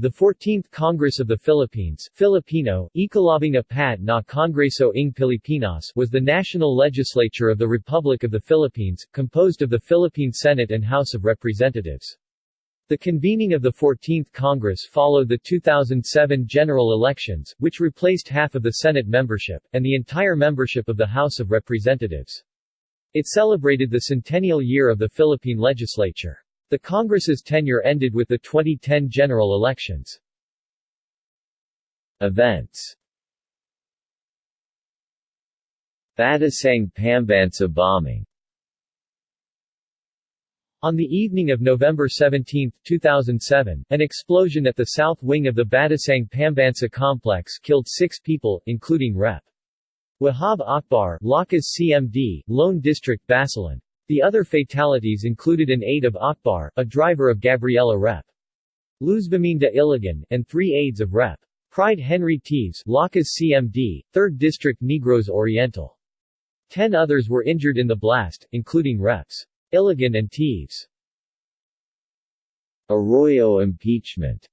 The 14th Congress of the Philippines Filipino, Ikalabing Apat na Kongreso ng Pilipinas was the national legislature of the Republic of the Philippines, composed of the Philippine Senate and House of Representatives. The convening of the 14th Congress followed the 2007 general elections, which replaced half of the Senate membership, and the entire membership of the House of Representatives. It celebrated the centennial year of the Philippine legislature. The Congress's tenure ended with the 2010 general elections. Events Batasang Pambansa bombing on the evening of November 17, 2007, an explosion at the south wing of the Batasang Pambansa complex killed six people, including Rep. Wahab Akbar, Lakas CMD, Lone District Basilan. The other fatalities included an aide of Akbar, a driver of Gabriela Rep. Luzviminda Ilagan, and three aides of Rep. Pride Henry Teves, Lakas CMD, 3rd District Negros Oriental. Ten others were injured in the blast, including Reps. Ilagan and Teves. Arroyo impeachment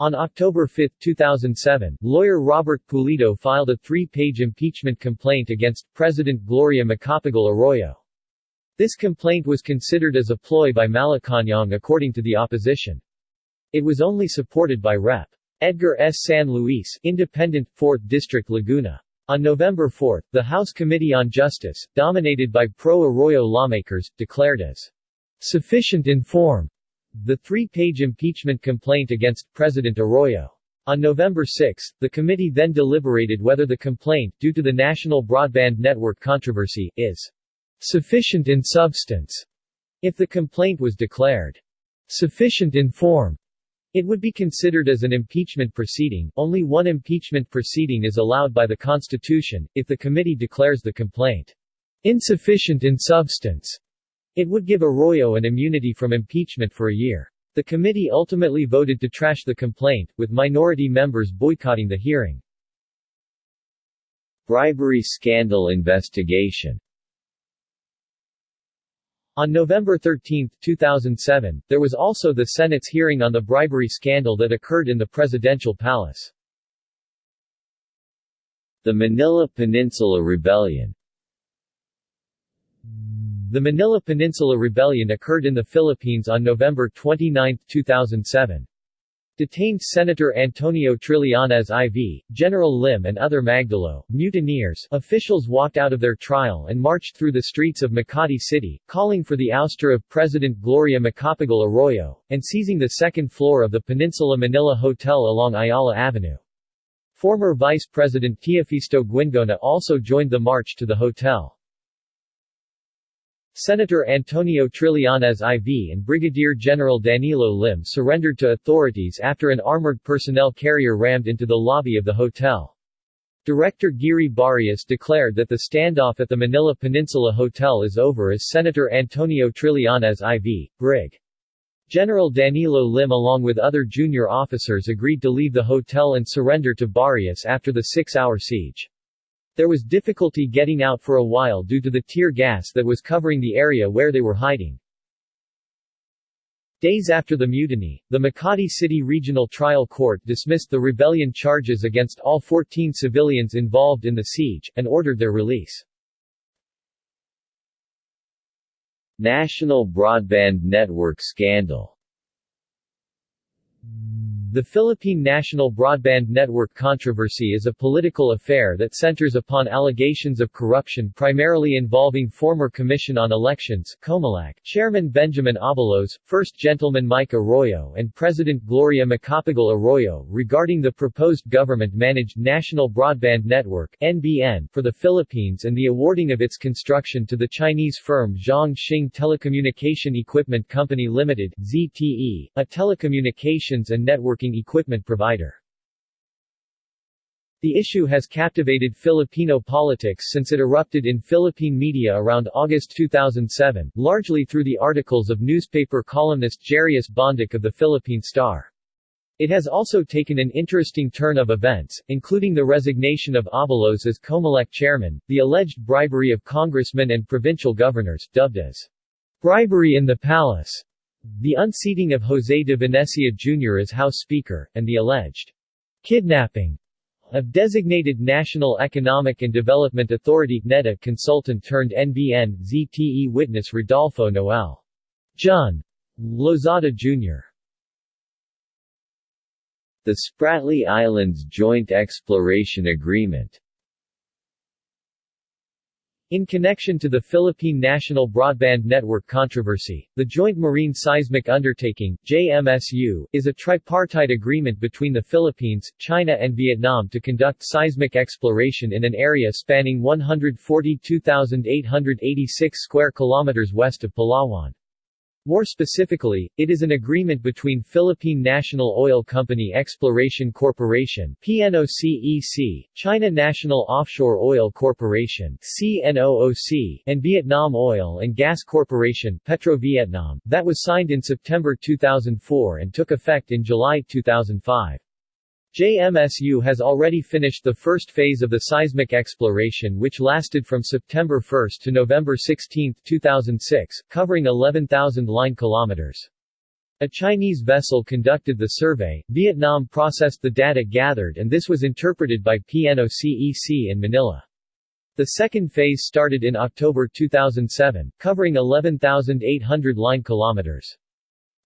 on October 5, 2007, lawyer Robert Pulido filed a three-page impeachment complaint against President Gloria Macapagal Arroyo. This complaint was considered as a ploy by Malacañang according to the opposition. It was only supported by Rep. Edgar S. San Luis, Independent, 4th District Laguna. On November 4, the House Committee on Justice, dominated by pro-Arroyo lawmakers, declared as sufficient in form the three-page impeachment complaint against President Arroyo. On November 6, the committee then deliberated whether the complaint, due to the National Broadband Network controversy, is sufficient in substance. If the complaint was declared sufficient in form, it would be considered as an impeachment proceeding. Only one impeachment proceeding is allowed by the Constitution, if the committee declares the complaint insufficient in substance. It would give Arroyo an immunity from impeachment for a year. The committee ultimately voted to trash the complaint, with minority members boycotting the hearing. Bribery scandal investigation On November 13, 2007, there was also the Senate's hearing on the bribery scandal that occurred in the presidential palace. The Manila Peninsula Rebellion the Manila Peninsula Rebellion occurred in the Philippines on November 29, 2007. Detained Senator Antonio Trillanes IV, General Lim and other Magdalo, mutineers, officials walked out of their trial and marched through the streets of Makati City, calling for the ouster of President Gloria Macapagal Arroyo, and seizing the second floor of the Peninsula Manila Hotel along Ayala Avenue. Former Vice President Teofisto Guingona also joined the march to the hotel. Senator Antonio Trillanes IV and Brigadier General Danilo Lim surrendered to authorities after an armored personnel carrier rammed into the lobby of the hotel. Director Geary Barias declared that the standoff at the Manila Peninsula Hotel is over as Senator Antonio Trillanes IV, Brig. General Danilo Lim along with other junior officers agreed to leave the hotel and surrender to Barrios after the six-hour siege. There was difficulty getting out for a while due to the tear gas that was covering the area where they were hiding. Days after the mutiny, the Makati City Regional Trial Court dismissed the rebellion charges against all 14 civilians involved in the siege, and ordered their release. National Broadband Network scandal the Philippine National Broadband Network controversy is a political affair that centers upon allegations of corruption primarily involving former Commission on Elections COMELEC, Chairman Benjamin Abalos, First Gentleman Mike Arroyo and President Gloria Macapagal Arroyo regarding the proposed government-managed National Broadband Network NBN for the Philippines and the awarding of its construction to the Chinese firm Zhong Xing Telecommunication Equipment Company Limited ZTE, a telecommunications and networking equipment provider. The issue has captivated Filipino politics since it erupted in Philippine media around August 2007, largely through the articles of newspaper columnist Jarius Bondoc of the Philippine Star. It has also taken an interesting turn of events, including the resignation of Abalos as Comelec chairman, the alleged bribery of congressmen and provincial governors, dubbed as bribery in the palace, the unseating of José de Venecia Jr. as House Speaker, and the alleged kidnapping of designated National Economic and Development Authority NEDA consultant turned NBN ZTE witness Rodolfo Noel. Jun Lozada Jr. The Spratly Islands Joint Exploration Agreement in connection to the Philippine National Broadband Network controversy, the Joint Marine Seismic Undertaking JMSU, is a tripartite agreement between the Philippines, China and Vietnam to conduct seismic exploration in an area spanning 142,886 square kilometers west of Palawan. More specifically, it is an agreement between Philippine National Oil Company Exploration Corporation PNOCEC, China National Offshore Oil Corporation CNOOC, and Vietnam Oil and Gas Corporation Petro Vietnam, that was signed in September 2004 and took effect in July 2005. JMSU has already finished the first phase of the seismic exploration which lasted from September 1 to November 16, 2006, covering 11,000 line kilometers. A Chinese vessel conducted the survey, Vietnam processed the data gathered and this was interpreted by PNOCEC in Manila. The second phase started in October 2007, covering 11,800 line kilometers.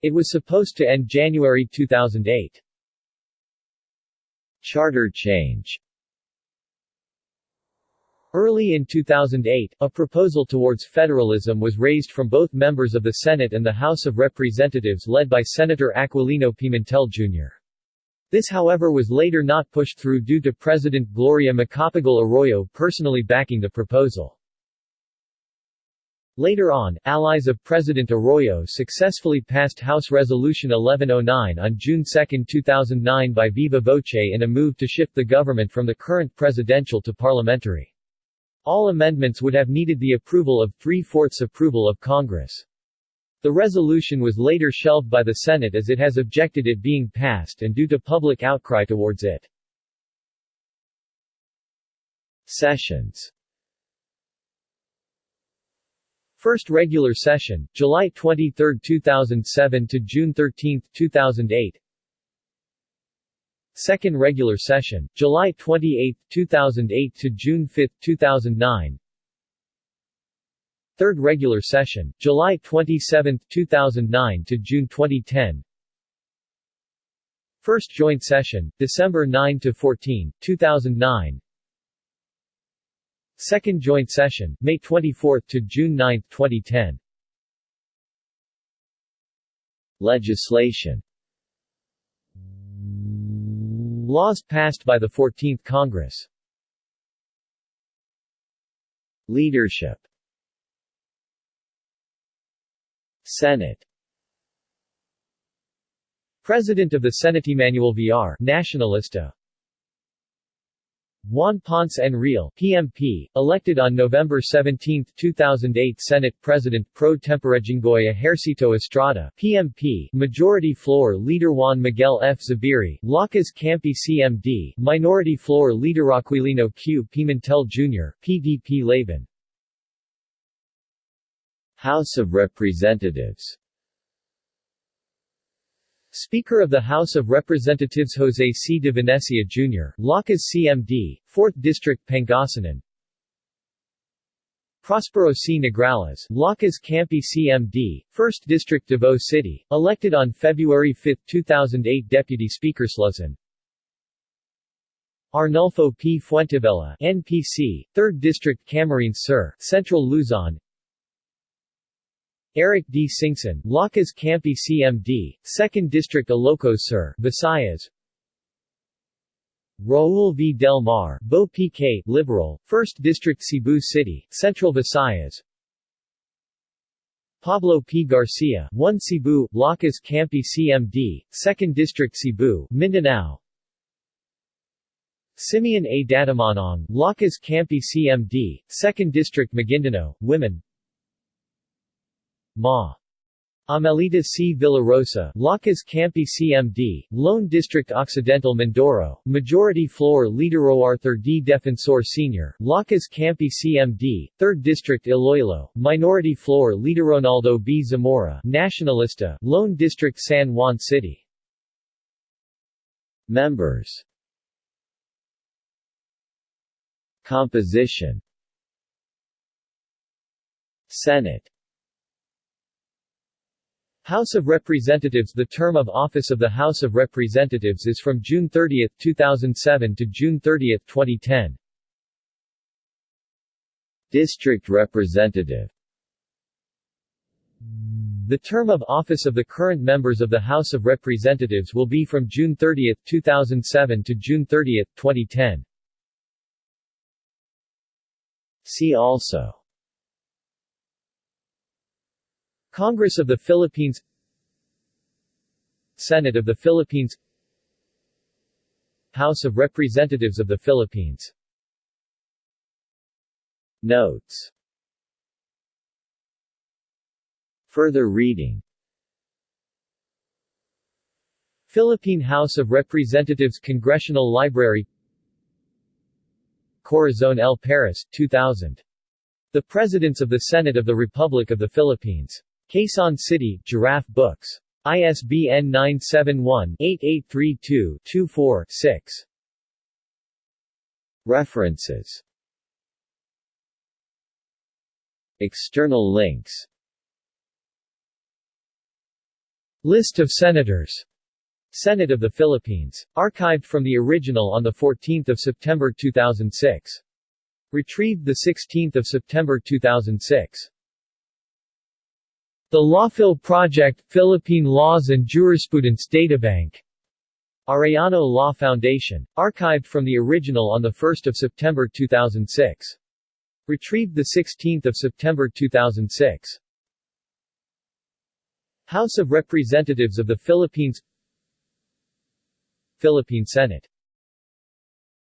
It was supposed to end January 2008. Charter change Early in 2008, a proposal towards federalism was raised from both members of the Senate and the House of Representatives led by Senator Aquilino Pimentel Jr. This however was later not pushed through due to President Gloria Macapagal Arroyo personally backing the proposal. Later on, allies of President Arroyo successfully passed House Resolution 1109 on June 2, 2009 by viva voce in a move to shift the government from the current presidential to parliamentary. All amendments would have needed the approval of three-fourths approval of Congress. The resolution was later shelved by the Senate as it has objected it being passed and due to public outcry towards it. Sessions First regular session, July 23, 2007 to June 13, 2008 Second regular session, July 28, 2008 to June 5, 2009 Third regular session, July 27, 2009 to June 2010 First joint session, December 9 to 14, 2009 Second joint session, May 24 to June 9, 2010. Legislation. Laws passed by the 14th Congress. Leadership. Senate. President of the Senate Manuel Villar Nacionalista Juan Ponce Enrile, PMP, elected on November 17, 2008 Senate President pro tempore Jinggoy Ejercito Estrada, PMP, Majority Floor Leader Juan Miguel F. Zubiri, Lakas Kampi CMD, Minority Floor Leader Aquilino Q. Pimentel Jr., PDP Laban. House of Representatives Speaker of the House of Representatives José C. de Venecia Jr., Lakas CMD, 4th District Pangasinan Prospero C. Nograles, Lakas Kampi CMD, 1st District Davao City, elected on February 5, 2008 Deputy Speakers Luzon Arnulfo P. Fuentebella, NPC, 3rd District Camarines Sur, Central Luzon Eric D. Singson, Lakas Kampi CMD, 2nd District Ilocos Sur, Visayas Raul V. Del Mar, Bo PK, Liberal, 1st District Cebu City, Central Visayas Pablo P. Garcia, 1 Cebu, Lakas Kampi CMD, 2nd District Cebu, Mindanao Simeon A. Datumanong, Lakas Kampi CMD, 2nd District Maguindanao, Women Ma. Amelita C. Villarosa, Lakas Kampi CMD, Lone District Occidental Mindoro, Majority Floor Leader Arthur D. Defensor Sr., Lakas Kampi CMD, 3rd District Iloilo, Minority Floor Leader Ronaldo B. Zamora, Nacionalista, Lone District San Juan City. Members Composition Senate House of Representatives The term of office of the House of Representatives is from June 30, 2007 to June 30, 2010. District Representative The term of office of the current members of the House of Representatives will be from June 30, 2007 to June 30, 2010. See also Congress of the Philippines Senate of the Philippines House of Representatives of the Philippines Notes Further reading Philippine House of Representatives Congressional Library Corazon L. Paris, 2000. The Presidents of the Senate of the Republic of the Philippines. Quezon City, Giraffe Books. ISBN 971-8832-24-6. References External links List of Senators Senate of the Philippines. Archived from the original on 14 September 2006. Retrieved 16 September 2006. The Lawphil Project, Philippine Laws and Jurisprudence Databank. Arellano Law Foundation. Archived from the original on 1 September 2006. Retrieved 16 September 2006. House of Representatives of the Philippines Philippine Senate